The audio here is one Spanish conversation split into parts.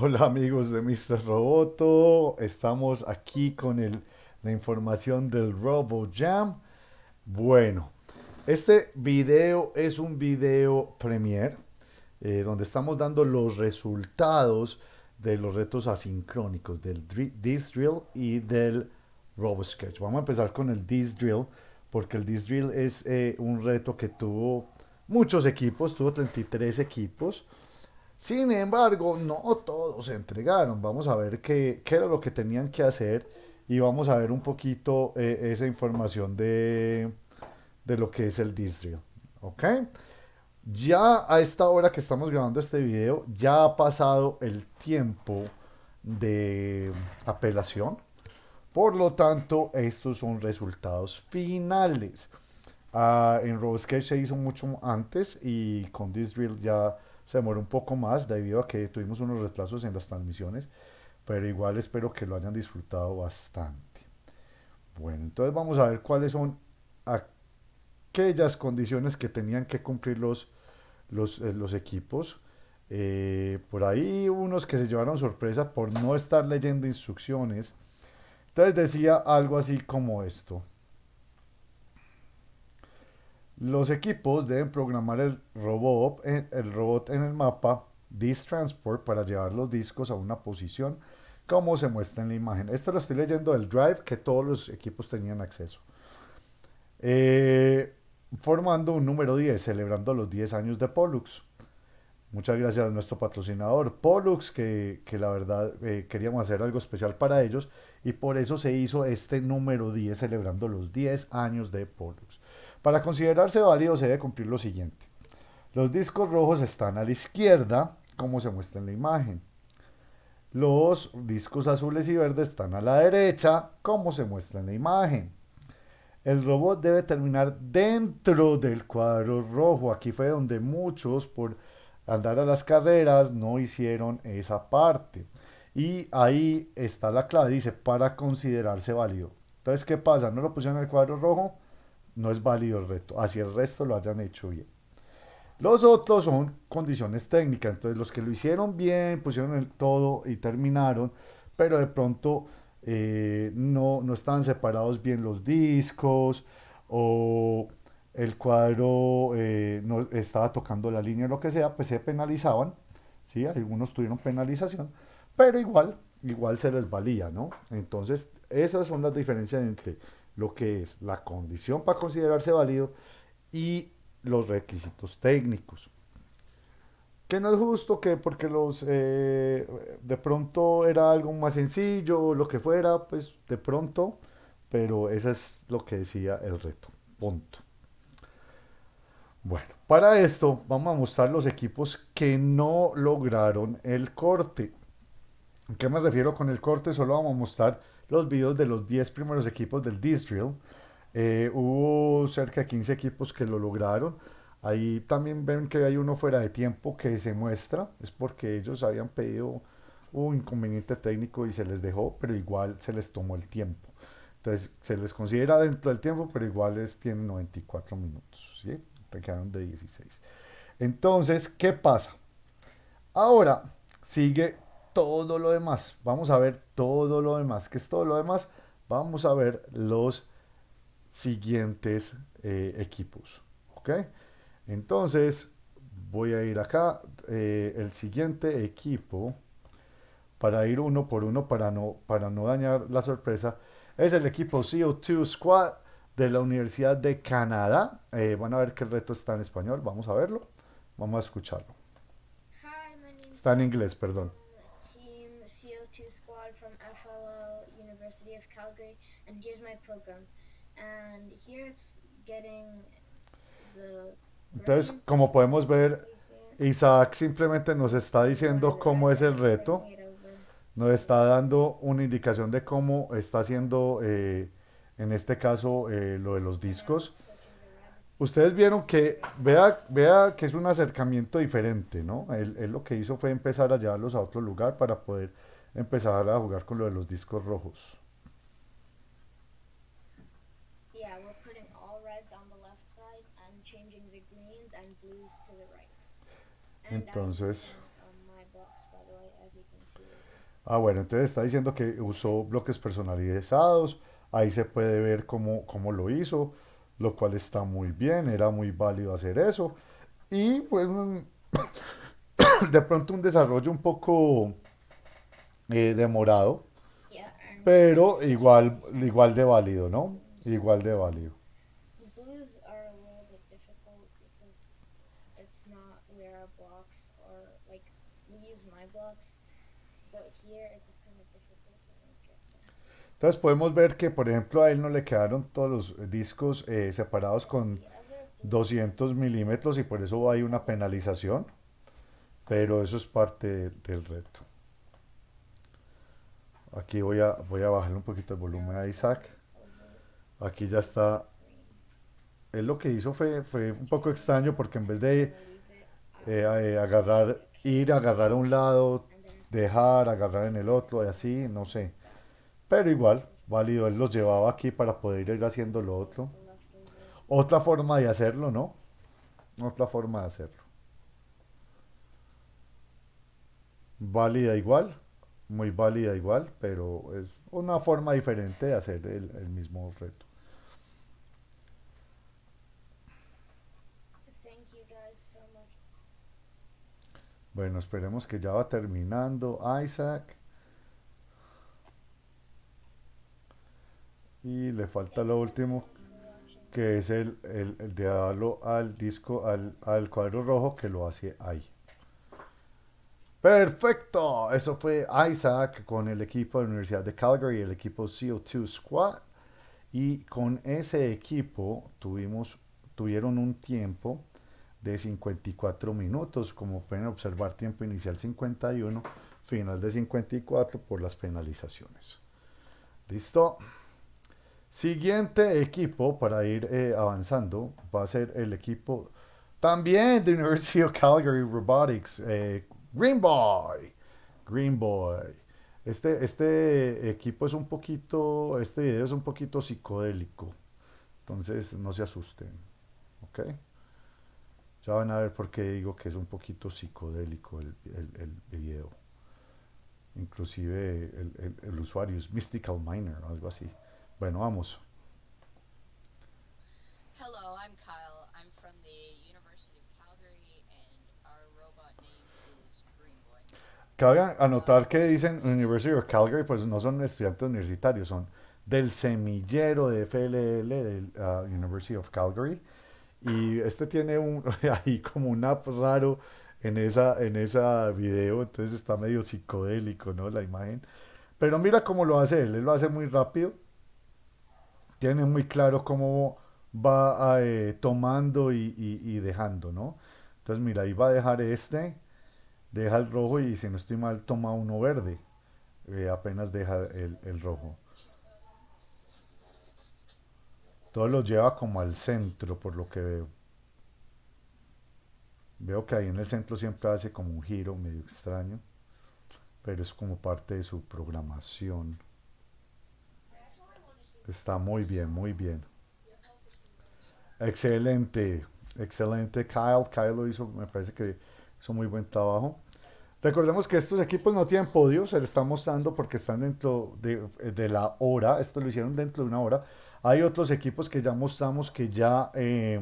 Hola amigos de Mr. Roboto, estamos aquí con la información del RoboJam. Bueno, este video es un video premier eh, donde estamos dando los resultados de los retos asincrónicos del This Drill y del RoboSketch. Vamos a empezar con el This Drill porque el This Drill es eh, un reto que tuvo muchos equipos, tuvo 33 equipos. Sin embargo, no todos se entregaron. Vamos a ver qué, qué, era lo que tenían que hacer y vamos a ver un poquito eh, esa información de, de, lo que es el distrio. ¿Ok? Ya a esta hora que estamos grabando este video, ya ha pasado el tiempo de apelación. Por lo tanto, estos son resultados finales. Uh, en RoboSketch se hizo mucho antes y con This Drill ya se demoró un poco más debido a que tuvimos unos retrasos en las transmisiones, pero igual espero que lo hayan disfrutado bastante. Bueno, entonces vamos a ver cuáles son aquellas condiciones que tenían que cumplir los, los, eh, los equipos. Eh, por ahí unos que se llevaron sorpresa por no estar leyendo instrucciones. Entonces decía algo así como esto. Los equipos deben programar el robot, en, el mapa Disk Transport para llevar los discos a una posición como se muestra en la imagen. Esto lo estoy leyendo del Drive que todos los equipos tenían acceso. Eh, formando un número 10, celebrando los 10 años de Pollux. Muchas gracias a nuestro patrocinador Pollux, que, que la verdad eh, queríamos hacer algo especial para ellos y por eso se hizo este número 10 celebrando los 10 años de Pollux. Para considerarse válido se debe cumplir lo siguiente. Los discos rojos están a la izquierda, como se muestra en la imagen. Los discos azules y verdes están a la derecha, como se muestra en la imagen. El robot debe terminar dentro del cuadro rojo. Aquí fue donde muchos, por andar a las carreras, no hicieron esa parte. Y ahí está la clave, dice, para considerarse válido. Entonces, ¿qué pasa? ¿No lo pusieron en el cuadro rojo? No es válido el reto, así el resto lo hayan hecho bien. Los otros son condiciones técnicas, entonces los que lo hicieron bien, pusieron el todo y terminaron, pero de pronto eh, no, no estaban separados bien los discos o el cuadro eh, no estaba tocando la línea o lo que sea, pues se penalizaban, ¿sí? algunos tuvieron penalización, pero igual, igual se les valía, ¿no? Entonces, esas son las diferencias entre lo que es la condición para considerarse válido y los requisitos técnicos. Que no es justo que porque los eh, de pronto era algo más sencillo, lo que fuera, pues de pronto, pero eso es lo que decía el reto. Punto. Bueno, para esto vamos a mostrar los equipos que no lograron el corte. ¿A qué me refiero con el corte? Solo vamos a mostrar los videos de los 10 primeros equipos del Disc Drill. Eh, hubo cerca de 15 equipos que lo lograron. Ahí también ven que hay uno fuera de tiempo que se muestra. Es porque ellos habían pedido un inconveniente técnico y se les dejó, pero igual se les tomó el tiempo. Entonces se les considera dentro del tiempo, pero igual es, tienen 94 minutos. ¿sí? quedaron de 16. Entonces, ¿qué pasa? Ahora sigue todo lo demás. Vamos a ver todo lo demás. ¿Qué es todo lo demás? Vamos a ver los siguientes eh, equipos. ¿Ok? Entonces, voy a ir acá. Eh, el siguiente equipo, para ir uno por uno, para no, para no dañar la sorpresa, es el equipo CO2 Squad de la Universidad de Canadá. Eh, van a ver que el reto está en español. Vamos a verlo. Vamos a escucharlo. Está en inglés, perdón. from FLL University of Calgary, and here's my program. And here it's getting the Entonces, como podemos ver, Isaac simplemente nos está diciendo cómo es el reto, nos está dando una indicación de cómo está haciendo, eh, en este caso, eh, lo de los discos. Ustedes vieron que, vea, vea que es un acercamiento diferente, ¿no? Él, él lo que hizo fue empezar a llevarlos a otro lugar para poder empezar a jugar con lo de los discos rojos. Entonces, Ah, bueno, entonces está diciendo que usó bloques personalizados. Ahí se puede ver cómo, cómo lo hizo, lo cual está muy bien, era muy válido hacer eso. Y pues de pronto un desarrollo un poco eh, demorado, pero igual, igual de válido, ¿no? Igual de válido. Entonces podemos ver que, por ejemplo, a él no le quedaron todos los discos eh, separados con The other blue 200 milímetros y por eso hay una penalización, pero eso es parte de- del reto. Aquí voy a, voy a bajarle un poquito el volumen a Isaac. Aquí ya está. Él lo que hizo fue, fue un poco extraño porque en vez de eh, eh, agarrar, ir, agarrar a un lado, dejar, agarrar en el otro y así, no sé. Pero igual, válido, él los llevaba aquí para poder ir haciendo lo otro. Otra forma de hacerlo, ¿no? Otra forma de hacerlo. Válida igual, muy válida igual, pero es una forma diferente de hacer el, el mismo reto. Thank you guys so much. Bueno, esperemos que ya va terminando Isaac. Y le falta lo último, que es el, el, el de darlo al disco, al, al cuadro rojo que lo hace ahí. Perfecto, eso fue Isaac con el equipo de la Universidad de Calgary, el equipo CO2 Squad. Y con ese equipo tuvimos, tuvieron un tiempo de 54 minutos, como pueden observar, tiempo inicial 51, final de 54 por las penalizaciones. ¿Listo? Siguiente equipo para ir eh, avanzando va a ser el equipo también de University of Calgary Robotics, eh, Green Boy. Green Boy. Este, este equipo es un poquito, este video es un poquito psicodélico, entonces no se asusten, ¿ok? Ya van a ver por qué digo que es un poquito psicodélico el, el, el video. Inclusive el, el, usuario es Mystical Miner, algo así. Bueno, vamos. Hello, I'm Kyle. I'm from the University of Calgary, and our robot name is Green Boy. Cabe anotar que dicen University of Calgary, pues no son estudiantes universitarios, son del semillero de FLL del uh, University of Calgary. Y este tiene un, ahí como un app raro en esa, en esa video, entonces está medio psicodélico, ¿no? La imagen. Pero mira cómo lo hace él, él lo hace muy rápido, tiene muy claro cómo va eh, tomando y, y- dejando, ¿no? Entonces mira, ahí va a dejar este, deja el rojo y si no estoy mal toma uno verde, eh, apenas deja el, el rojo. Todo lo lleva como al centro, por lo que veo. Veo que ahí en el centro siempre hace como un giro medio extraño, pero es como parte de su programación. Está muy bien, muy bien. Excelente, excelente Kyle. Kyle lo hizo, me parece que hizo muy buen trabajo. Recordemos que estos equipos no tienen podio, se les está mostrando porque están dentro de, de la hora, esto lo hicieron dentro de una hora. Hay otros equipos que ya mostramos que ya eh,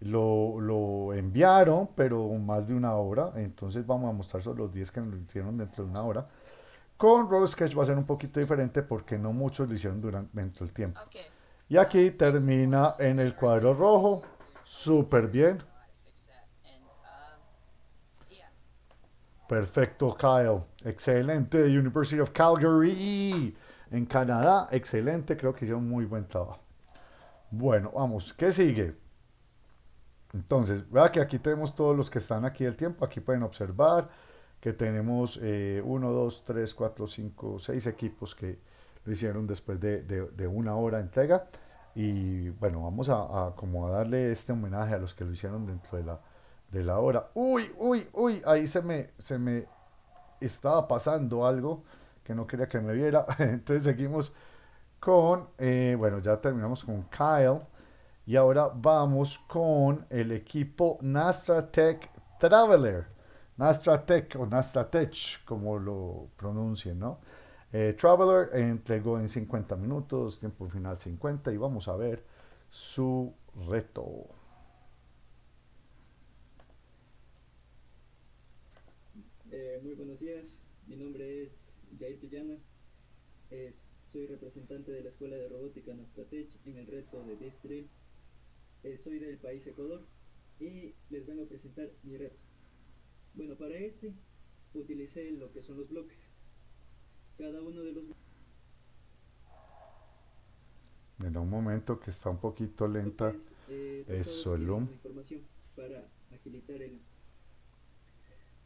lo, lo enviaron, pero más de una hora, entonces vamos a mostrar solo los 10 que lo hicieron dentro de una hora. Con Road Sketch va a ser un poquito diferente porque no muchos lo hicieron durante, del tiempo. Okay. Y aquí termina en el cuadro rojo, súper bien. Perfecto, Kyle. Excelente. University of Calgary. En Canadá, excelente. Creo que hicieron muy buen trabajo. Bueno, vamos. ¿Qué sigue? Entonces, vea que aquí tenemos todos los que están aquí del tiempo. Aquí pueden observar que tenemos 1, 2, 3, 4, 5, 6 equipos que lo hicieron después de, de- una hora de entrega. Y bueno, vamos a, a como a darle este homenaje a los que lo hicieron dentro de la, de la hora. Uy, uy, uy, ahí se me, se me estaba pasando algo que no quería que me viera. Entonces seguimos con, eh, bueno, ya terminamos con Kyle. Y ahora vamos con el equipo Nastra Tech Traveler. Nastratech o Nastratech, como lo pronuncien, ¿no? Eh, Traveler entregó en 50 minutos, tiempo final 50 y vamos a ver su reto. Eh, muy buenos días, mi nombre es Jair Pillana, soy representante de la Escuela de Robótica Nastratech en el reto de Distri. Eh, soy del país Ecuador y les vengo a presentar mi reto. Bueno, para este utilicé lo que son los bloques. Cada uno de los en un momento que está un poquito lenta. Eh, Eso, el información para agilitar el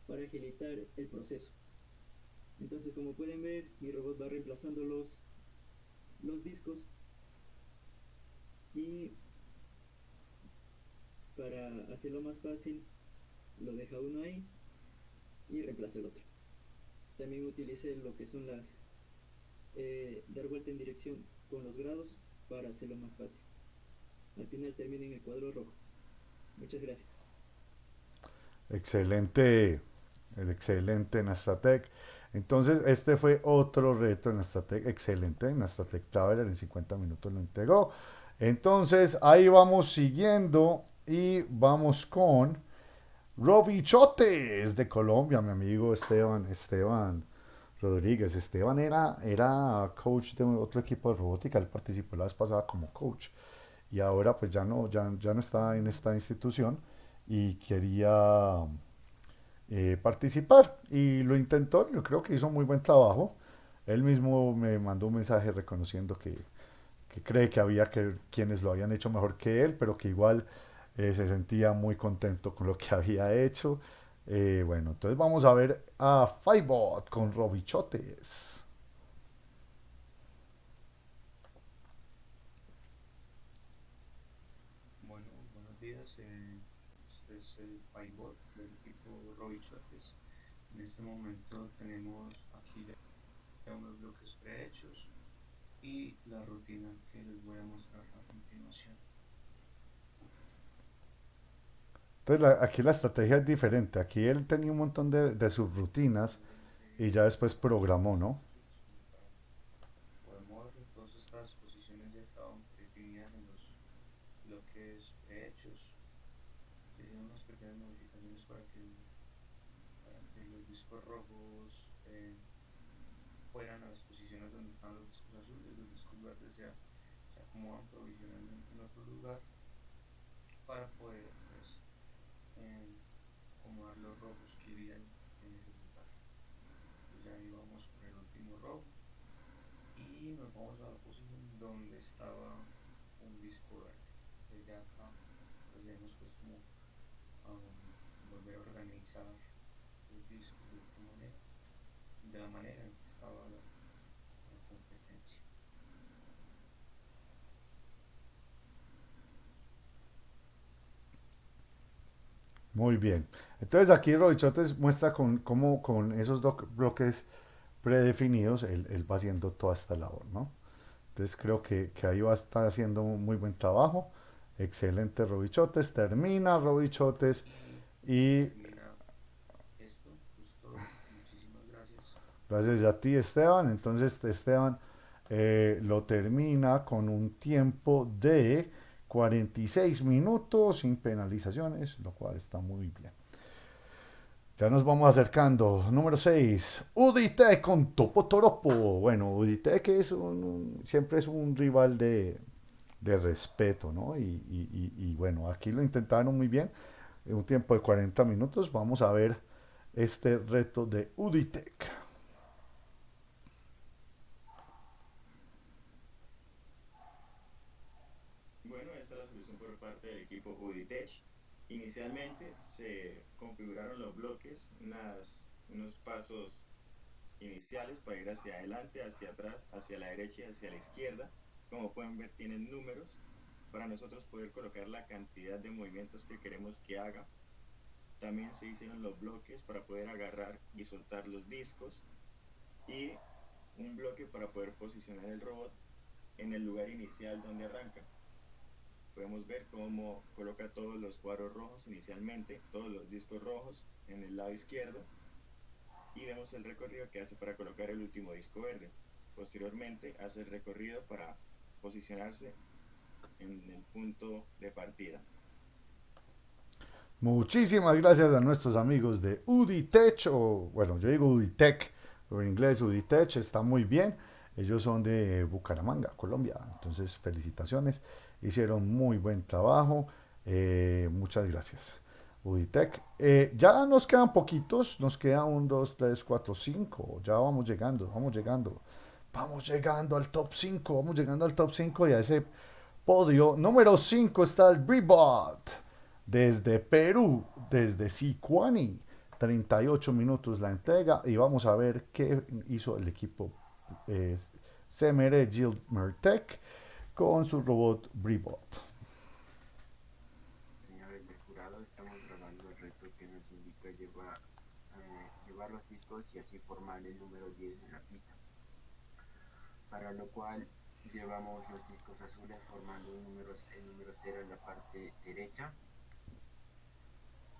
para agilitar el proceso. Entonces, como pueden ver, mi robot va reemplazando los los discos y para hacerlo más fácil lo deja uno ahí y reemplaza el otro. También utilicé lo que son las eh, dar vuelta en dirección con los grados para hacerlo más fácil. Al final termina en el cuadro rojo. Muchas gracias. Excelente el excelente Nastatec entonces, este fue otro reto en Nastatec, excelente, en Nastatec Traveler en 50 minutos lo entregó. Entonces, ahí vamos siguiendo y vamos con Roby Chotes de Colombia, mi amigo Esteban, Esteban Rodríguez. Esteban era, era coach de otro equipo de robótica, él participó la vez pasada como coach y ahora pues ya no, ya, ya no está en esta institución y quería eh, participar y lo intentó, yo creo que hizo muy buen trabajo. Él mismo me mandó un mensaje reconociendo que, que cree que había que, quienes lo habían hecho mejor que él, pero que igual eh, se sentía muy contento con lo que había hecho. Eh, bueno, entonces vamos a ver a Fivebot con Robichotes. Bueno, buenos días. este es el Fivebot del equipo Robichotes. En este momento tenemos aquí ya unos bloques prehechos y la rutina que les voy a mostrar a continuación. Entonces aquí la estrategia es diferente. Aquí él tenía un montón de, de subrutinas y ya después programó, ¿no? Para que, para que los discos rojos eh, están los pues, rojos que irían en ese lugar. Entonces ya ahí vamos con el último rojo y nos vamos a la posición donde estaba un disco verde. Desde acá pues vemos pues como um, volver a organizar los discos de manera, de la manera en que estaba Muy bien. Entonces aquí Robichotes muestra con, cómo con esos dos bloques predefinidos él, va haciendo toda esta labor, ¿no? Entonces creo que, que, ahí va a estar haciendo un muy buen trabajo. Excelente Robichotes. Termina Robichotes y... Esto, muchísimas gracias. Gracias a ti Esteban. Entonces Esteban eh, lo termina con un tiempo de 46 minutos sin penalizaciones, lo cual está muy bien. Ya nos vamos acercando. Número 6. Udite con Topo Toropo. Bueno, Udite que es un, siempre es un rival de, de respeto, ¿no? Y, bueno, aquí lo intentaron muy bien. En un tiempo de 40 minutos. Vamos a ver este reto de Uditec. Bueno, esta es la solución por parte del Uditech. Inicialmente se configuraron los bloques, unas, unos pasos iniciales para ir hacia adelante, hacia atrás, hacia la derecha y hacia la izquierda. Como pueden ver tienen números para nosotros poder colocar la cantidad de movimientos que queremos que haga. También se hicieron los bloques para poder agarrar y soltar los discos y un bloque para poder posicionar el robot en el lugar inicial donde arranca. Podemos ver cómo coloca todos los cuadros rojos inicialmente, todos los discos rojos en el lado izquierdo y vemos el recorrido que hace para colocar el último disco verde. Posteriormente hace el recorrido para posicionarse en el punto de partida. Muchísimas gracias a nuestros amigos de Uditech, o bueno, yo digo Uditech, pero en inglés Uditech está muy bien. Ellos son de Bucaramanga, Colombia. Entonces, felicitaciones. Hicieron muy buen trabajo. Eh, muchas gracias. Uditech. Eh, ya nos quedan poquitos. Nos queda un, dos, tres, cuatro, cinco. Ya vamos llegando, vamos llegando. Vamos llegando al top 5. Vamos llegando al top 5 y a ese podio. Número 5 está el Bribot. Desde Perú, desde Sicuani. 38 minutos la entrega y vamos a ver qué hizo el equipo eh, Semere Mertec con su robot Bribot. Señores del jurado, estamos grabando el reto que nos indica llevar, eh, llevar los discos y así formar el número 10 en la pista. Para lo cual llevamos los discos azules formando el número, el número 0 en la parte derecha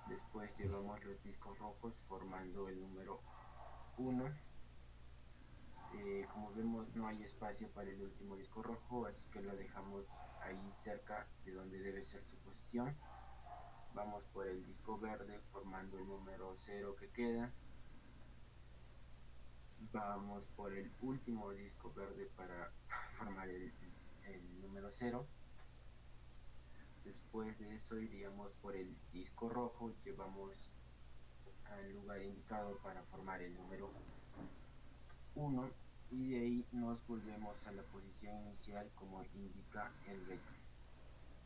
Después llevamos los discos rojos formando el número 1. Eh, como vemos no hay espacio para el último disco rojo, así que lo dejamos ahí cerca de donde debe ser su posición. Vamos por el disco verde formando el número 0 que queda. Vamos por el último disco verde para formar el, número 0 Después de eso iríamos por el disco rojo, llevamos al lugar indicado para formar el número 1 y de ahí nos volvemos a la posición inicial como indica el reto.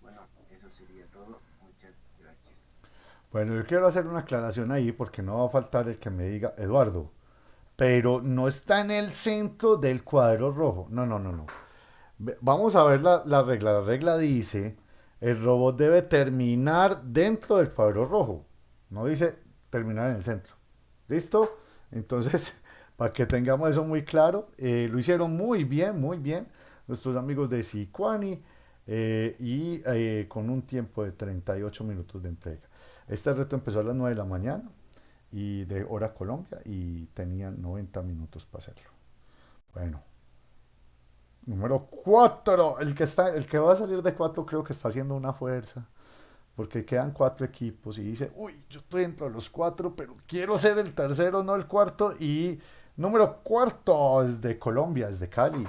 Bueno, eso sería todo. Muchas gracias. Bueno, yo quiero hacer una aclaración ahí porque no va a faltar el que me diga, Eduardo, pero no está en el centro del cuadro rojo. No, no, no, no. Vamos a ver la, la regla. La regla dice el robot debe terminar dentro del cuadro rojo. No dice terminar en el centro. ¿Listo? Entonces, para que tengamos eso muy claro, eh, lo hicieron muy bien, muy bien nuestros amigos de Sicuani eh, y eh, con un tiempo de 38 minutos de entrega. Este reto empezó a las 9 de la mañana y de hora Colombia y tenían 90 minutos para hacerlo. Bueno, Número 4. El que, está, el que va a salir de 4 creo que está haciendo una fuerza. Porque quedan cuatro equipos y dice, uy, yo estoy entre los cuatro, pero quiero ser el tercero, no el cuarto. Y número cuarto es de Colombia, es de Cali.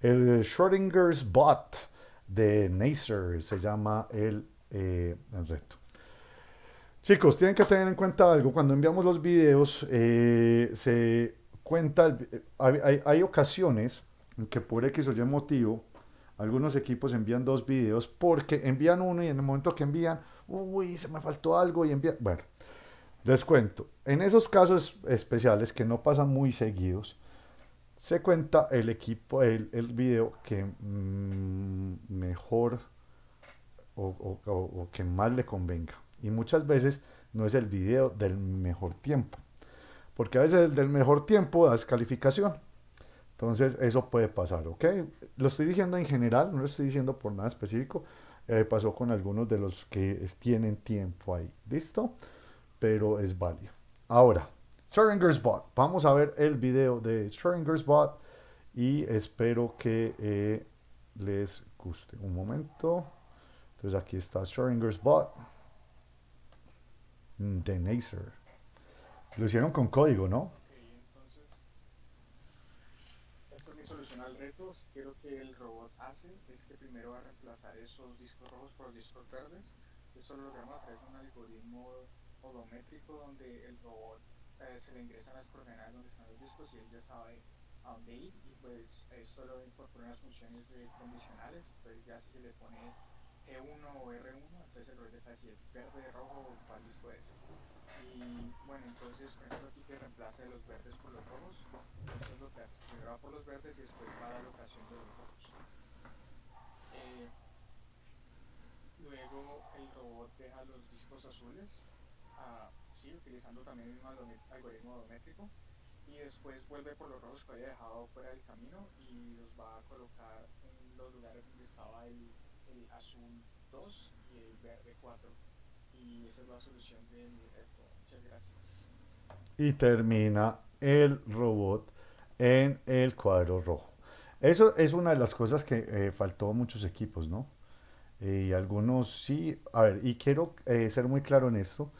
El Schrodinger's Bot de Nacer se llama el, eh, el reto. Chicos, tienen que tener en cuenta algo. Cuando enviamos los videos, eh, se cuenta, hay, hay, hay ocasiones que por X o Y motivo, algunos equipos envían dos videos porque envían uno y en el momento que envían, uy, se me faltó algo y envían... Bueno, les cuento, en esos casos especiales que no pasan muy seguidos, se cuenta el equipo, el, el video que mm, mejor o, o que más le convenga. Y muchas veces no es el video del mejor tiempo. Porque a veces el del mejor tiempo da descalificación. Entonces, eso puede pasar, ¿ok? Lo estoy diciendo en general, no lo estoy diciendo por nada específico. Eh, pasó con algunos de los que tienen tiempo ahí, ¿listo? Pero es válido. Ahora, Schrödinger's Bot. Vamos a ver el video de Schrödinger's Bot y espero que eh, les guste. Un momento. Entonces aquí está Schrödinger's Bot de Nacer. Lo hicieron con código, ¿no? quiero que el robot hace es que primero va a reemplazar esos discos rojos por discos verdes. Eso lo logramos a través de un algoritmo odométrico donde el robot eh, se le ingresan las coordenadas donde están los discos y él ya sabe a dónde ir y pues esto lo incorpora unas funciones condicionales. Entonces ya si se le pone E1 o R1, entonces el robot sabe si es verde, rojo o cuál disco es. Y bueno, entonces esto aquí que reemplaza los verdes por los rojos, entonces lo que hace primero va por los verdes y después va a la locación de los rojos. Eh, luego el robot deja los discos azules, uh, sí, utilizando también el mismo algoritmo odométrico, y después vuelve por los rojos que había dejado fuera del camino y los va a colocar en los lugares donde estaba el, el azul 2 y el verde 4. Y esa es la solución de mi reto. Muchas gracias. Y termina el robot en el cuadro rojo. Eso es una de las cosas que eh, faltó a muchos equipos, ¿no? Y algunos sí, a ver, y quiero eh, ser muy claro en esto,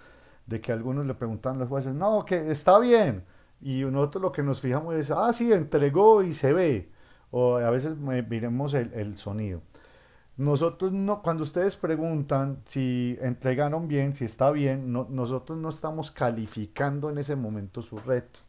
de que algunos le preguntan a los jueces, no, que está bien, y nosotros lo que nos fijamos es, ah, sí, entregó y se ve, o a veces miremos el, el sonido. Nosotros no, cuando ustedes preguntan si entregaron bien, si está bien, no, nosotros no estamos calificando en ese momento su reto.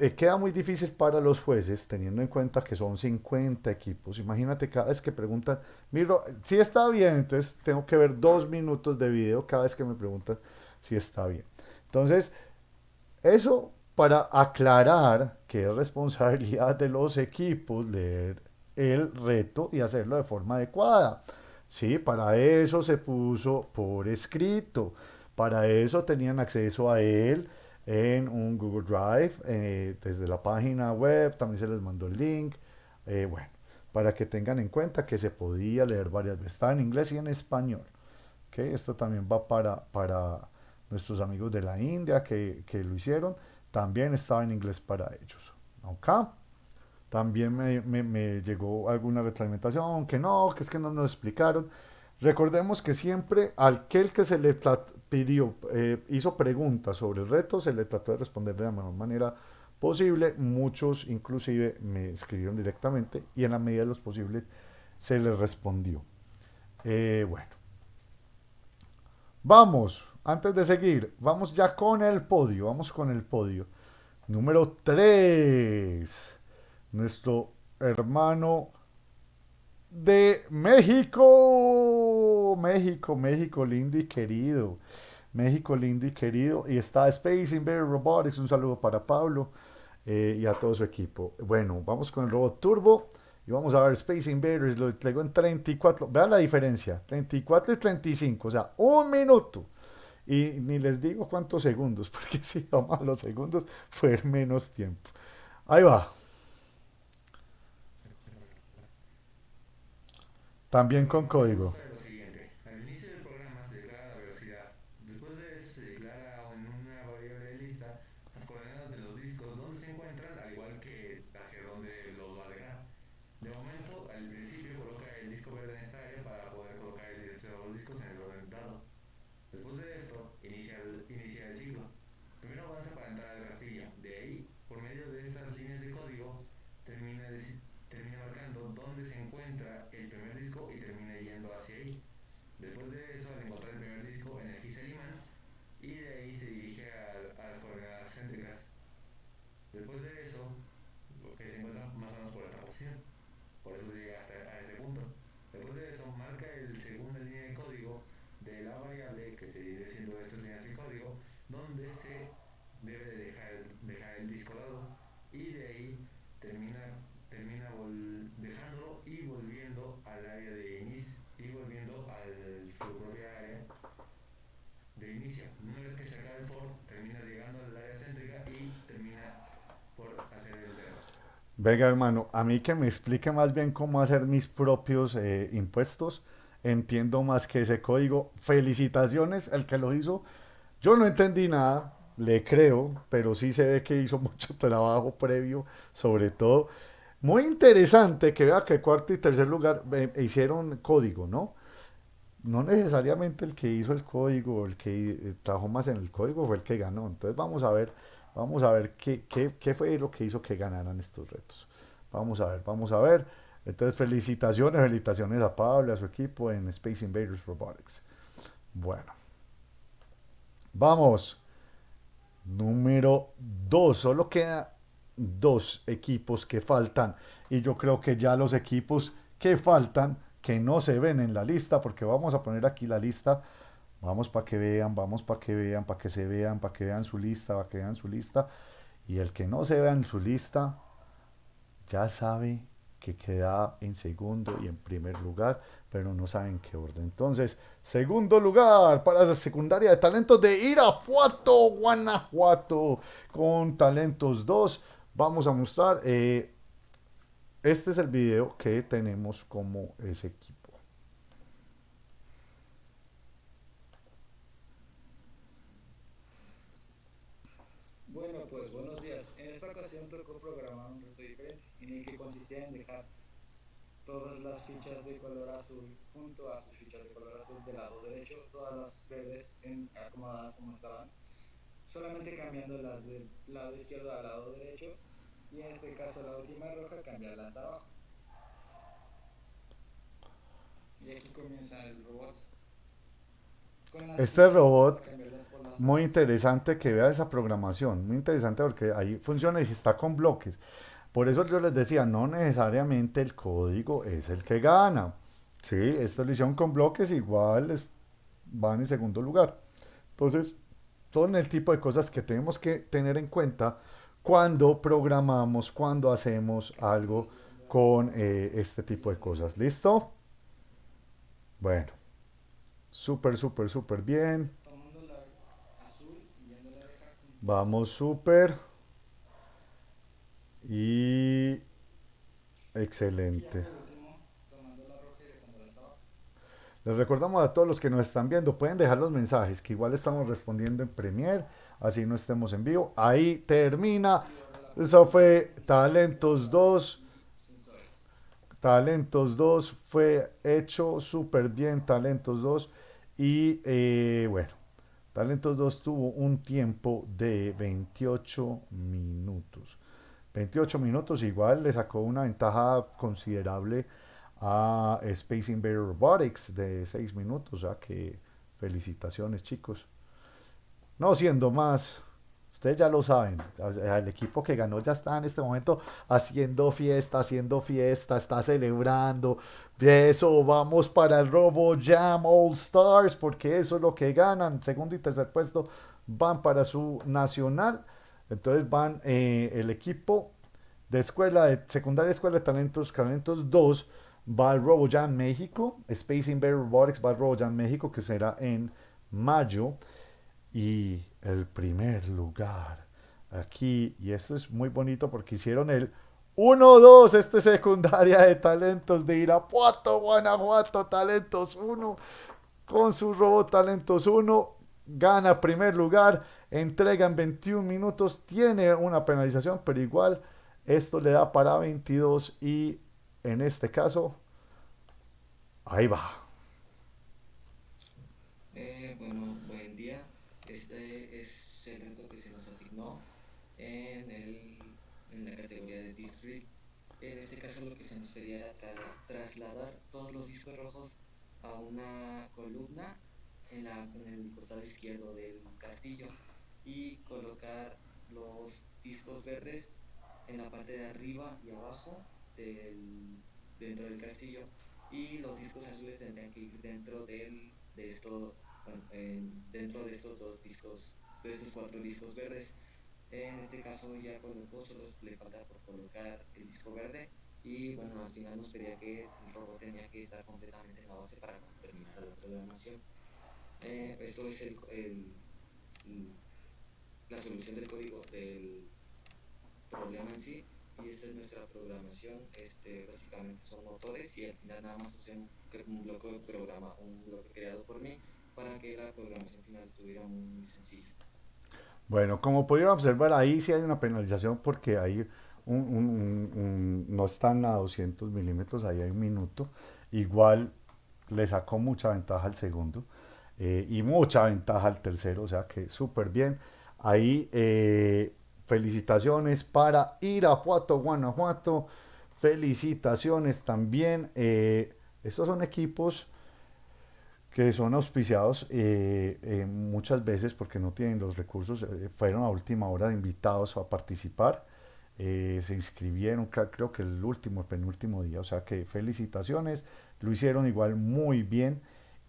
Eh, queda muy difícil para los jueces, teniendo en cuenta que son 50 equipos. Imagínate cada vez que preguntan, miro, si está bien, entonces tengo que ver dos minutos de video cada vez que me preguntan si está bien. Entonces, eso para aclarar que es responsabilidad de los equipos leer el reto y hacerlo de forma adecuada. Sí, para eso se puso por escrito. Para eso tenían acceso a él en un Google Drive, eh, desde la página web, también se les mandó el link. Eh, bueno, para que tengan en cuenta que se podía leer varias veces. Estaba en inglés y en español. ¿okay? Esto también va para, para nuestros amigos de la India que, que lo hicieron. También estaba en inglés para ellos. ¿Ok? También me, me, llegó alguna retroalimentación, que no, que es que no nos explicaron. Recordemos que siempre aquel que se le pidió, eh, hizo preguntas sobre el reto, se le trató de responder de la mejor manera posible. Muchos inclusive me escribieron directamente y en la medida de los posibles se les respondió. Eh, bueno. Vamos, antes de seguir, vamos ya con el podio, vamos con el podio. Número 3, nuestro hermano de México. México, México lindo y querido. México lindo y querido. Y está Space Invader Robotics. Un saludo para Pablo eh, y a todo su equipo. Bueno, vamos con el robot Turbo. Y vamos a ver Space Invaders. Lo traigo en 34. Vean la diferencia. 34 y 35. O sea, un minuto. Y ni les digo cuántos segundos. Porque si vamos los segundos, fue menos tiempo. Ahí va. También con código. Lo siguiente. Al inicio del programa se declara la velocidad. Después de eso se declara en una variable lista las coordenadas de los discos donde se encuentran, al igual que hacia dónde los va a dejar. De momento, al principio coloca el disco verde en esta área para poder colocar el director de los discos en el orden dado. Después de esto, inicia el, inicia el ciclo. Primero avanza para entrar al castillo. De ahí, por medio de estas líneas de código, termina, deci- termina marcando dónde se encuentra el primer disco y termina yendo hacia ahí. Después de eso, al encontrar el primer disco, energiza el imán y de ahí se dirige a, a las coordenadas céntricas. Después de eso, lo que se encuentra más o menos por esta posición. Por eso llega hasta a este punto. Después de eso, marca el segunda línea de código de la variable que se viene siendo estas líneas de código, donde se debe de dejar, dejar el disco dado y de ahí termina, termina dejándolo y volviendo al área de inicio y volviendo a su propia área de inicio. Una vez que se acaba el for, termina llegando al área céntrica y termina por hacer el dedo. Venga, hermano, a mí que me explique más bien cómo hacer mis propios eh, impuestos. Entiendo más que ese código. Felicitaciones, el que lo hizo. Yo no entendí nada, le creo, pero sí se ve que hizo mucho trabajo previo, sobre todo. Muy interesante que vea que cuarto y tercer lugar eh, hicieron código, ¿no? No necesariamente el que hizo el código, el que eh, trabajó más en el código fue el que ganó. Entonces vamos a ver, vamos a ver qué, qué, qué fue lo que hizo que ganaran estos retos. Vamos a ver, vamos a ver. Entonces felicitaciones, felicitaciones a Pablo y a su equipo en Space Invaders Robotics. Bueno. Vamos. Número 2. Solo queda dos equipos que faltan. Y yo creo que ya los equipos que faltan, que no se ven en la lista, porque vamos a poner aquí la lista. Vamos para que vean, vamos para que vean, para que se vean, para que vean su lista, para que vean su lista. Y el que no se vea en su lista, ya sabe que queda en segundo y en primer lugar, pero no saben qué orden. Entonces, segundo lugar para la secundaria de talentos de Irapuato, Guanajuato, con talentos 2. Vamos a mostrar, eh, este es el video que tenemos como ese equipo. Bueno, pues buenos días. En esta ocasión tocó programar un reto diferente, en el que consistía en dejar todas las fichas de color azul junto a sus fichas de color azul del lado derecho, todas las verdes en, acomodadas como estaban, solamente cambiando las del lado izquierdo al lado derecho y en este caso la última roja cambiarla hasta abajo. Y aquí comienza el robot. Este robot, muy interesante que vea esa programación, muy interesante porque ahí funciona y está con bloques. Por eso yo les decía, no necesariamente el código es el que gana. Sí, esto lo hicieron con bloques, igual van en segundo lugar. Entonces, son el tipo de cosas que tenemos que tener en cuenta cuando programamos, cuando hacemos algo con eh, este tipo de cosas. ¿Listo? Bueno, súper, súper, súper bien. tomando la hasta abajo. Les recordamos a todos los que nos están viendo, pueden dejar los mensajes, que igual estamos respondiendo en Premiere, así no estemos en vivo. Ahí termina. Eso fue Talentos 2. Talentos 2 fue hecho súper bien, Talentos 2. Y eh, bueno, Talentos 2 tuvo un tiempo de 28 minutos. 28 minutos igual le sacó una ventaja considerable a Space Invader Robotics de 6 minutos. O sea que felicitaciones chicos. No siendo más, ustedes ya lo saben, el equipo que ganó ya está en este momento haciendo fiesta, haciendo fiesta, está celebrando. Eso, vamos para el Robo Jam All Stars, porque eso es lo que ganan. Segundo y tercer puesto van para su nacional. Entonces van eh, el equipo de escuela, de secundaria escuela de talentos, talentos 2, va al Robo Jam México. Space Invader Robotics va al Robo Jam México, que será en mayo. Y el primer lugar aquí, y esto es muy bonito porque hicieron el 1-2, este secundaria de talentos de Irapuato, Guanajuato, talentos 1, con su robot talentos 1, gana primer lugar, entrega en 21 minutos, tiene una penalización, pero igual esto le da para 22 y en este caso, ahí va. Eh, bueno, buen día. Este es el reto que se nos asignó en, el, en la categoría de Disc Drill. En este caso lo que se nos pedía era tra- trasladar todos los discos rojos a una columna en, la, en el costado izquierdo del castillo y colocar los discos verdes en la parte de arriba y abajo del, dentro del castillo y los discos azules tendrían que ir dentro del, de esto, bueno, en- dentro de estos dos discos, de estos cuatro discos verdes. En este caso ya colocó, solo le falta por colocar el disco verde y bueno, al final nos pedía que el robot tenía que estar completamente en la base para terminar la programación. Eh, esto es el, el- la solución del código del problema en sí y esta es nuestra programación este básicamente son motores y al final nada más usé un, un bloque de programa un bloque creado por mí para que la programación final estuviera muy sencilla Bueno, como pudieron observar, ahí sí hay una penalización porque hay un- un- no están a 200 milímetros, ahí hay un minuto. Igual le sacó mucha ventaja al segundo eh, y mucha ventaja al tercero, o sea que súper bien. Ahí eh, felicitaciones para Irapuato, Guanajuato. Felicitaciones también. eh, estos son equipos que son auspiciados muchas veces porque no tienen los recursos, fueron a última hora invitados a participar, se inscribieron, cre- creo que el último, el penúltimo día, o sea que felicitaciones, lo hicieron igual muy bien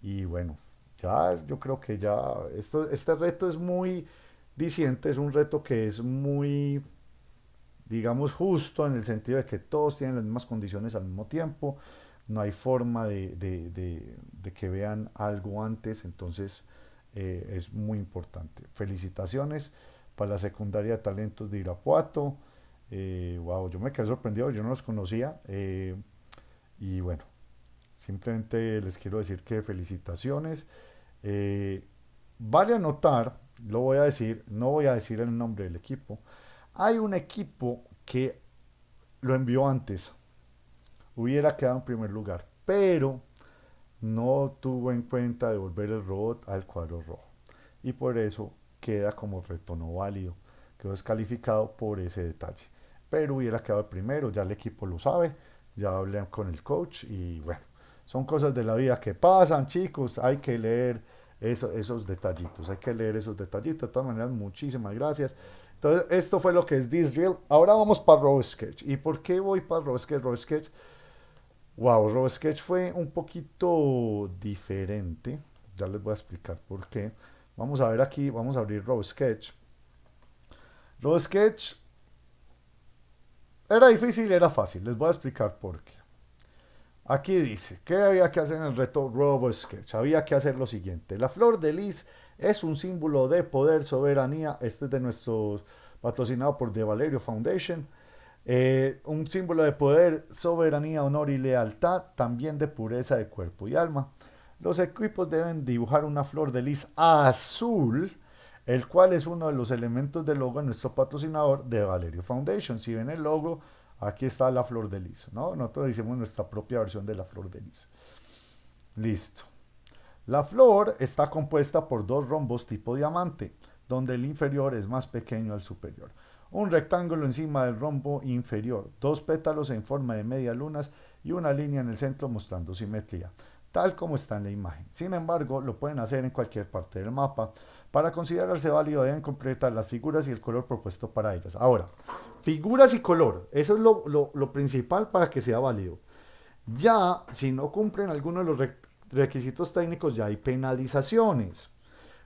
y bueno, ya yo creo que ya esto, este reto es muy diciente, es un reto que es muy, digamos, justo en el sentido de que todos tienen las mismas condiciones al mismo tiempo, no hay forma de, de- de- que vean algo antes, entonces eh, es muy importante. Felicitaciones para la secundaria de talentos de Irapuato. Eh, wow, yo me quedé sorprendido, yo no los conocía. eh, y bueno, simplemente les quiero decir que felicitaciones. Eh, vale anotar lo voy a decir, no voy a decir el nombre del equipo. Hay un equipo que lo envió antes, hubiera quedado en primer lugar, pero no tuvo en cuenta devolver el robot al cuadro rojo. Y por eso queda como reto no válido. Quedó descalificado por ese detalle. Pero hubiera quedado primero, ya el equipo lo sabe, ya hablé con el coach y bueno, son cosas de la vida que pasan, chicos. Hay que leer esos detallitos, hay que leer esos detallitos. De todas maneras, muchísimas gracias. Entonces, esto fue lo que es This Drill. Ahora vamos para RoboSketch. ¿Y por qué voy para RoboSketch? RoboSketch, wow, RoboSketch fue un poquito diferente. Ya les voy a explicar por qué. Vamos a ver aquí, vamos a abrir RoboSketch. RoboSketch era difícil, era fácil. Les voy a explicar por qué. Aquí dice, ¿qué había que hacer en el reto RoboSketch? Había que hacer lo siguiente. La flor de lis es un símbolo de poder, soberanía. Este es de nuestro patrocinado por The Valerio Foundation. Eh, un símbolo de poder, soberanía, honor y lealtad, también de pureza de cuerpo y alma. Los equipos deben dibujar una flor de lis azul, el cual es uno de los elementos del logo de nuestro patrocinador de Valerio Foundation. Si ven el logo, aquí está la flor de lis, ¿no? Nosotros hicimos nuestra propia versión de la flor de lis. Listo. La flor está compuesta por dos rombos tipo diamante, donde el inferior es más pequeño al superior. Un rectángulo encima del rombo inferior, dos pétalos en forma de media lunas y una línea en el centro mostrando simetría, tal como está en la imagen. Sin embargo, lo pueden hacer en cualquier parte del mapa. Para considerarse válido deben completar las figuras y el color propuesto para ellas. Ahora, figuras y color, eso es lo, principal para que sea válido. Ya, si no cumplen alguno de los requisitos técnicos ya hay penalizaciones.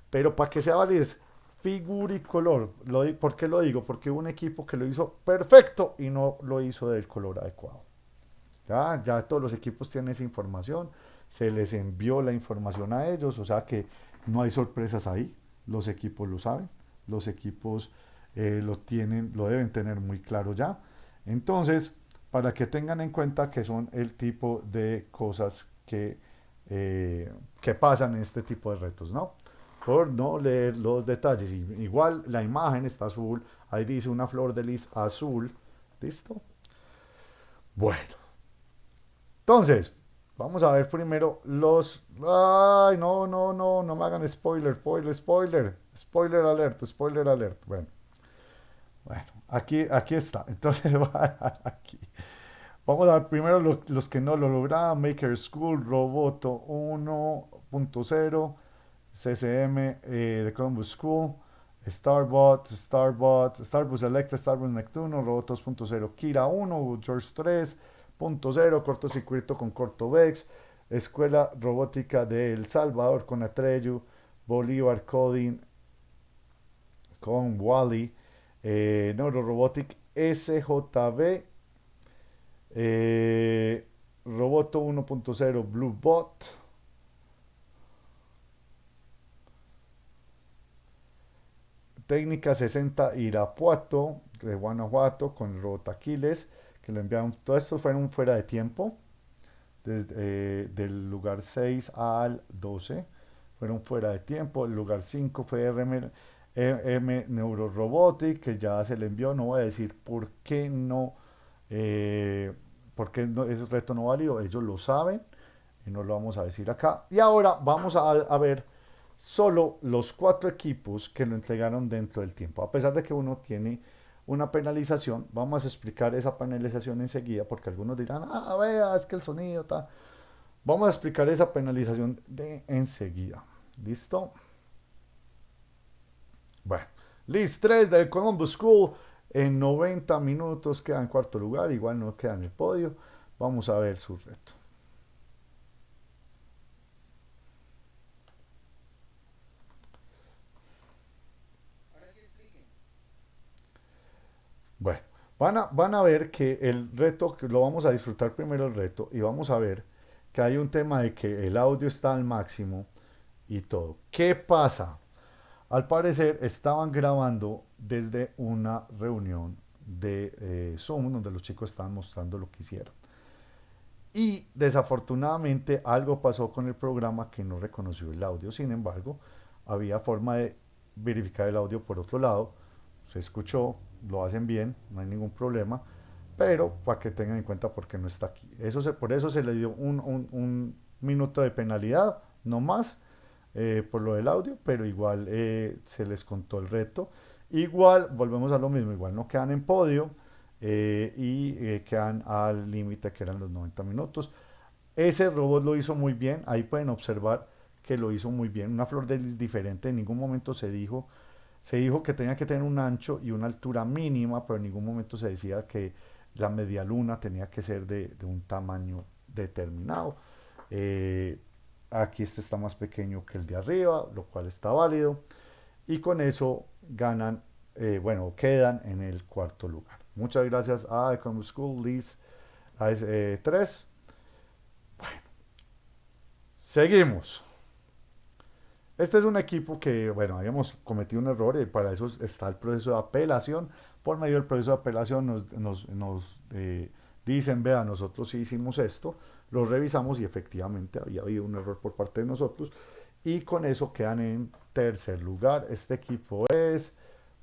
Pero para que sea válido es figura y color. Lo, ¿Por qué lo digo? Porque hubo un equipo que lo hizo perfecto y no lo hizo del color adecuado. Ya, ya todos los equipos tienen esa información. Se les envió la información a ellos. O sea que no hay sorpresas ahí. Los equipos lo saben. Los equipos eh, lo tienen, lo deben tener muy claro ya. Entonces, para que tengan en cuenta que son el tipo de cosas que eh, que pasan en este tipo de retos, ¿no? Por no leer los detalles. igual la imagen está azul, ahí dice una flor de lis azul, ¿listo? Bueno, entonces, vamos a ver primero los... Ay, no, no, no, no me hagan spoiler, spoiler, spoiler, spoiler alert, spoiler alert. Bueno, bueno, aquí, aquí está. Entonces, aquí. Vamos a ver primero los, que no lo lograron. Maker School, Roboto 1.0, CCM eh, de Columbus School, Starbot, Starbot, Starbus Electra, Starbus Neptuno, Robot 2.0, Kira 1, George 3.0, cortocircuito con Cortovex, Escuela Robótica de El Salvador con Atreyu, Bolívar Coding con Wally, eh, Neurorobotic SJB eh, Roboto 1.0 Bluebot. Técnica 60 Irapuato de Guanajuato con el robot Aquiles que lo enviaron. Todos estos fueron fuera de tiempo. Desde, eh, del lugar 6 al 12 fueron fuera de tiempo. El lugar 5 fue RM, M Neurorobotic que ya se le envió. No voy a decir por qué no eh, porque no, ese reto no válido, ellos lo saben y no lo vamos a decir acá. Y ahora vamos a, ver solo los cuatro equipos que lo entregaron dentro del tiempo. A pesar de que uno tiene una penalización, vamos a explicar esa penalización enseguida porque algunos dirán, ah, vea, es que el sonido está... Vamos a explicar esa penalización de enseguida. ¿Listo? Bueno, list 3 del Columbus School en 90 minutos queda en cuarto lugar, igual no queda en el podio. Vamos a ver su reto. Bueno, van a, van a ver que el reto, lo vamos a disfrutar primero el reto y vamos a ver que hay un tema de que el audio está al máximo y todo. ¿Qué pasa? Al parecer estaban grabando desde una reunión de eh, Zoom donde los chicos estaban mostrando lo que hicieron. Y desafortunadamente algo pasó con el programa que no reconoció el audio. Sin embargo, había forma de verificar el audio por otro lado. Se escuchó, lo hacen bien, no hay ningún problema, pero para que tengan en cuenta por qué no está aquí. Eso se, por eso se le dio un, un, minuto de penalidad, no más, eh, por lo del audio, pero igual eh, se les contó el reto. Igual, volvemos a lo mismo, igual no quedan en podio eh, y quedan al límite que eran los 90 minutos. Ese robot lo hizo muy bien, ahí pueden observar que lo hizo muy bien, una flor de lis diferente, en ningún momento se dijo, se dijo que tenía que tener un ancho y una altura mínima, pero en ningún momento se decía que la media luna tenía que ser de, un tamaño determinado. Eh, aquí este está más pequeño que el de arriba, lo cual está válido. Y con eso ganan, eh, bueno, quedan en el cuarto lugar. Muchas gracias a Economic School Liz 3. Eh, bueno, seguimos. Este es un equipo que, bueno, habíamos cometido un error y para eso está el proceso de apelación. Por medio del proceso de apelación nos, nos, nos eh, dicen, vea, nosotros sí hicimos esto, lo revisamos y efectivamente había habido un error por parte de nosotros y con eso quedan en tercer lugar. Este equipo es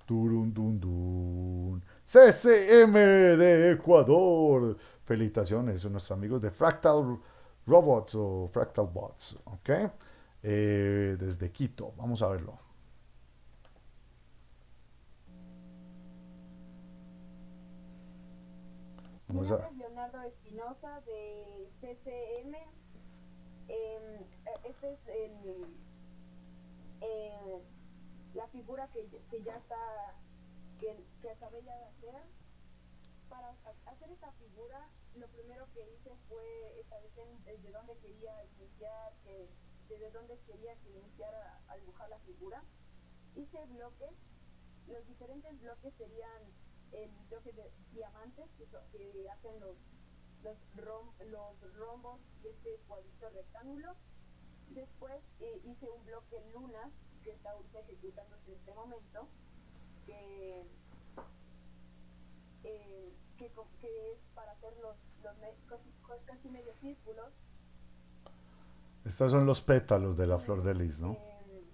Turundundun, CCM de Ecuador. Felicitaciones a nuestros amigos de Fractal Robots o Fractal Bots, ¿ok? Eh, desde Quito, vamos a verlo. Vamos a... Leonardo Espinosa de CCM. Eh, este es el, eh, la figura que, que, ya está, que, que acabé ya de hacer. Para hacer esta figura, lo primero que hice fue establecer desde dónde quería iniciar, que, desde dónde quería que iniciara a dibujar la figura. Hice bloques, los diferentes bloques serían el bloque de diamantes que, que hacen los los, rom, los rombos y este cuadrito rectángulo. Después eh, hice un bloque lunas que está ahorita ejecutándose en este momento, que, eh, que, que, es para hacer los, los casi, casi medio círculos. Estos son los pétalos de la flor de lis, ¿no? Eh,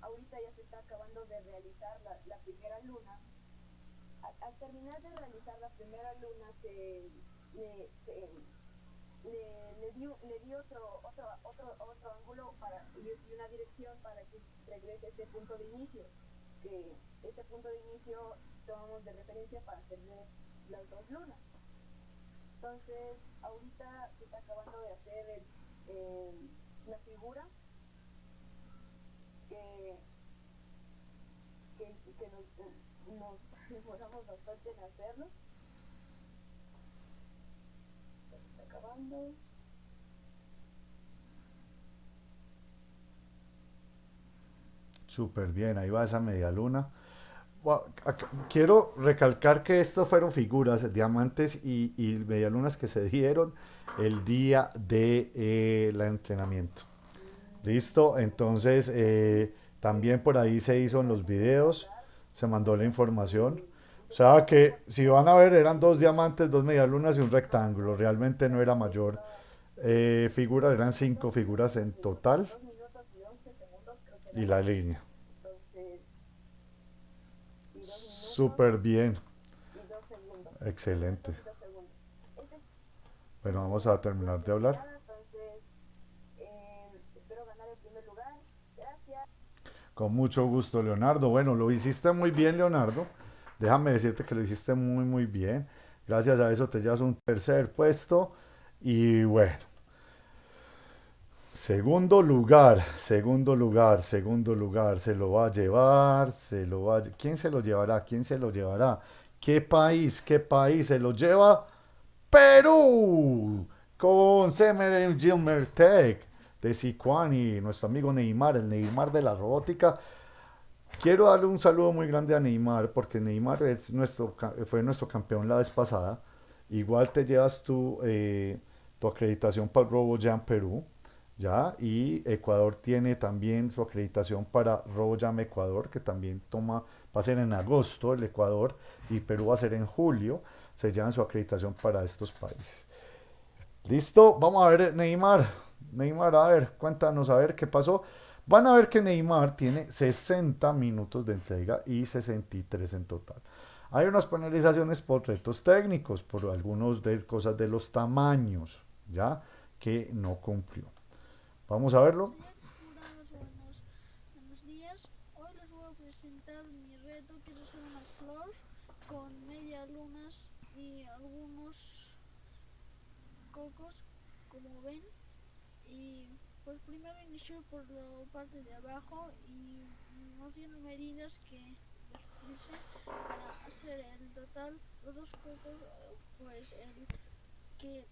ahorita ya se está acabando de realizar la, la primera luna. Al, terminar de realizar la primera luna se le, le, le, di, le otro, otro, otro, otro ángulo para, y una dirección para que regrese a este punto de inicio, que este punto de inicio tomamos de referencia para hacer las dos lunas. Entonces, ahorita se está acabando de hacer el, eh, la figura que, que, que nos, nos demoramos bastante en hacerlo. acabando. Súper bien, ahí va esa media luna. Quiero recalcar que estas fueron figuras, diamantes y, y medialunas que se dieron el día de eh, entrenamiento. Listo, entonces eh, también por ahí se hizo en los videos, se mandó la información. O sea que si van a ver eran dos diamantes, dos medialunas y un rectángulo. Realmente no era mayor eh, figura, eran cinco figuras en total. Y la línea. Súper bien. Excelente. Bueno, vamos a terminar de hablar. Con mucho gusto, Leonardo. Bueno, lo hiciste muy bien, Leonardo. Déjame decirte que lo hiciste muy, muy bien. Gracias a eso te llevas un tercer puesto. Y bueno. Segundo lugar, segundo lugar, segundo lugar. Se lo va a llevar, se lo va a... ¿Quién se lo llevará? ¿Quién se lo llevará? ¿Qué país? ¿Qué país se lo lleva? Perú. Con Semer Gilmer Tech de Sicuani, nuestro amigo Neymar, el Neymar de la robótica. Quiero darle un saludo muy grande a Neymar, porque Neymar es nuestro, fue nuestro campeón la vez pasada. Igual te llevas tu, eh, tu acreditación para el RoboJam Perú, ¿ya? Y Ecuador tiene también su acreditación para RoboJam Ecuador, que también toma, va a ser en agosto el Ecuador, y Perú va a ser en julio. Se llevan su acreditación para estos países. ¿Listo? Vamos a ver, Neymar. Neymar, a ver, cuéntanos a ver qué pasó. Van a ver que Neymar tiene 60 minutos de entrega y 63 en total. Hay unas penalizaciones por retos técnicos, por algunos de cosas de los tamaños, ¿ya? Que no cumplió. Vamos a verlo. Buenos, días. Hoy les voy a presentar mi reto que es hacer una flor con media lunas y algunos cocos, como ven. Y pues primero inicio por la parte de abajo y nos dieron medidas que para hacer el total. Los dos cocos, pues el que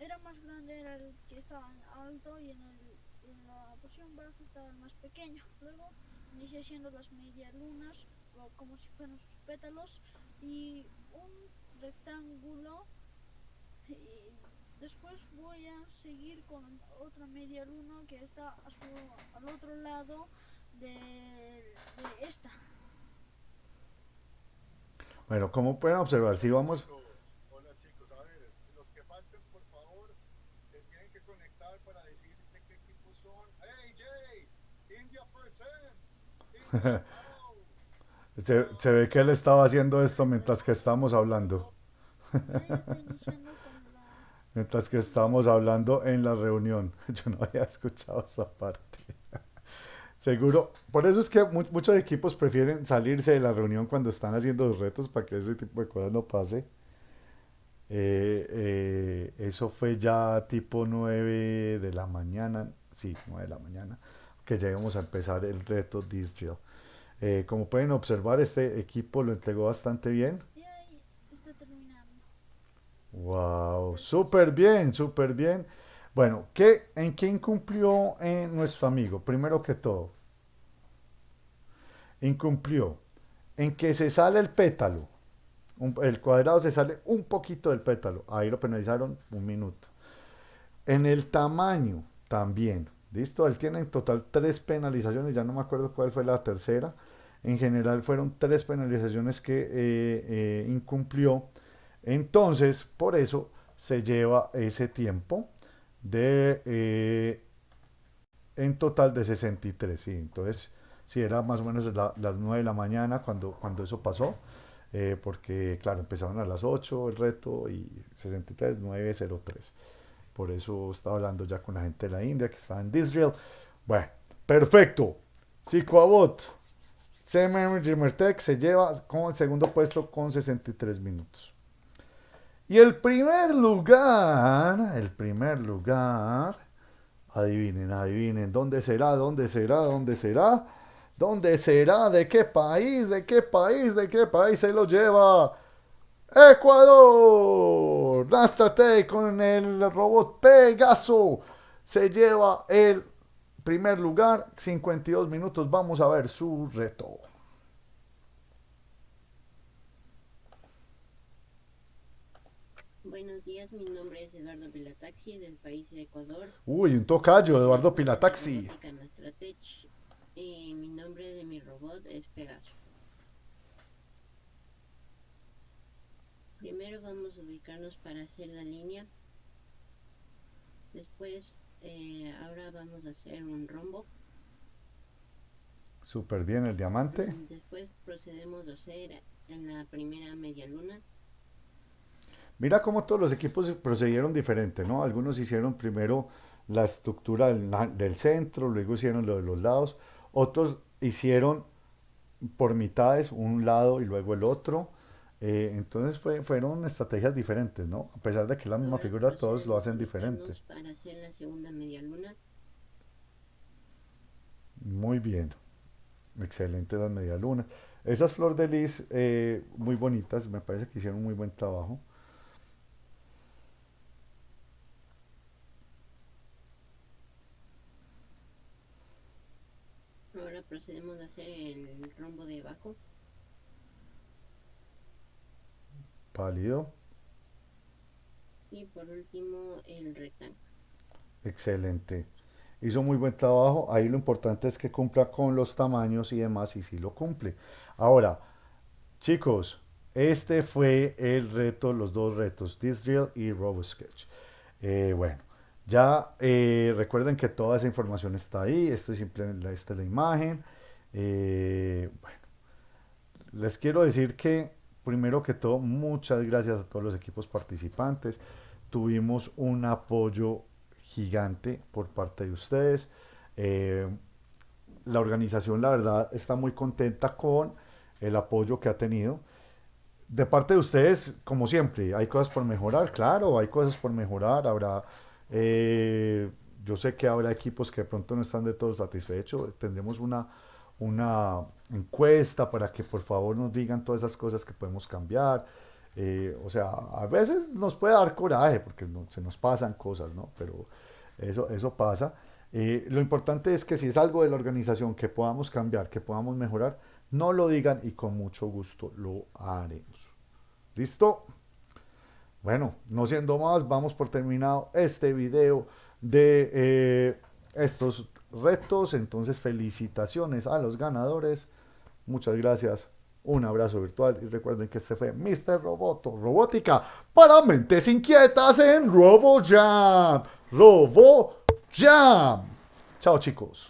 era más grande era el que estaba en alto y en, el, en la posición baja estaba el más pequeño. Luego inicié haciendo las media lunas o como si fueran sus pétalos y un rectángulo y después voy a seguir con otra media luna que está a su, al otro lado de, de esta. Bueno, como pueden observar, si vamos... Hola chicos, a ver, los que falten por favor se tienen que conectar para decir de qué equipo son. ¡Hey Jay! India present. se, se ve que él estaba haciendo esto mientras que estábamos hablando. mientras que estábamos hablando en la reunión. Yo no había escuchado esa parte. Seguro, por eso es que mu muchos equipos prefieren salirse de la reunión cuando están haciendo los retos para que ese tipo de cosas no pase. Eh, eh, eso fue ya tipo 9 de la mañana, sí, 9 de la mañana, que ya íbamos a empezar el reto This Drill. Eh, como pueden observar, este equipo lo entregó bastante bien. Wow, súper bien, súper bien. Bueno, ¿qué, ¿en qué incumplió eh, nuestro amigo? Primero que todo, incumplió en que se sale el pétalo. Un, el cuadrado se sale un poquito del pétalo. Ahí lo penalizaron un minuto. En el tamaño también. ¿Listo? Él tiene en total tres penalizaciones. Ya no me acuerdo cuál fue la tercera. En general fueron tres penalizaciones que eh, eh, incumplió. Entonces, por eso se lleva ese tiempo de eh, en total de 63, sí, entonces sí, era más o menos la, las 9 de la mañana cuando, cuando eso pasó, porque claro, empezaron a las 8 el reto y 63, 903, por eso estaba hablando ya con la gente de la India que estaba en Israel, bueno, perfecto, Psicoabot, CMM Jimertech se lleva con el segundo puesto con 63 minutos. Y el primer lugar, el primer lugar, adivinen, adivinen, ¿dónde será? ¿Dónde será? ¿Dónde será? ¿Dónde será? ¿De qué país? ¿De qué país? ¿De qué país se lo lleva? Ecuador. Nastrate con el robot Pegaso se lleva el primer lugar, 52 minutos. Vamos a ver su reto. Buenos días, mi nombre es Eduardo Pilataxi del país de Ecuador. Uy, un tocayo, Eduardo Pilataxi. Y mi nombre de mi robot es Pegaso. Primero vamos a ubicarnos para hacer la línea. Después, eh, ahora vamos a hacer un rombo. Súper bien el diamante. Después procedemos a hacer en la primera media luna. Mira cómo todos los equipos procedieron diferente, ¿no? Algunos hicieron primero la estructura del, del, centro, luego hicieron lo de los lados, otros hicieron por mitades, un lado y luego el otro. Eh, entonces fue, fueron estrategias diferentes, ¿no? A pesar de que la misma figura, todos lo hacen diferente. Para hacer la segunda media luna. Muy bien. Excelente las medialunas. Esas flor de lis, eh, muy bonitas, me parece que hicieron un muy buen trabajo. Ahora procedemos a hacer el rombo de abajo. Pálido. Y por último el rectángulo. Excelente. Hizo muy buen trabajo. Ahí lo importante es que cumpla con los tamaños y demás, y sí lo cumple. Ahora, chicos, este fue el reto, los dos retos, This Drill y RoboSketch. Eh, bueno, Ya eh, recuerden que toda esa información está ahí, esto es simplemente esta es la imagen. Eh, bueno, les quiero decir que primero que todo, muchas gracias a todos los equipos participantes. Tuvimos un apoyo gigante por parte de ustedes. Eh, la organización, la verdad, está muy contenta con el apoyo que ha tenido. De parte de ustedes, como siempre, hay cosas por mejorar, claro, hay cosas por mejorar, habrá eh, yo sé que habrá equipos que de pronto no están de todo satisfechos. Tendremos una, una encuesta para que por favor nos digan todas esas cosas que podemos cambiar. Eh, o sea, a veces nos puede dar coraje porque se nos pasan cosas, ¿no? Pero eso, eso pasa. Eh, lo importante es que si es algo de la organización que podamos cambiar, que podamos mejorar, no lo digan y con mucho gusto lo haremos. ¿Listo? Bueno, no siendo más, vamos por terminado este video de eh, estos retos. Entonces, felicitaciones a los ganadores. Muchas gracias. Un abrazo virtual y recuerden que este fue Mr. Roboto, robótica para mentes inquietas en RoboJam. RoboJam. Chao chicos.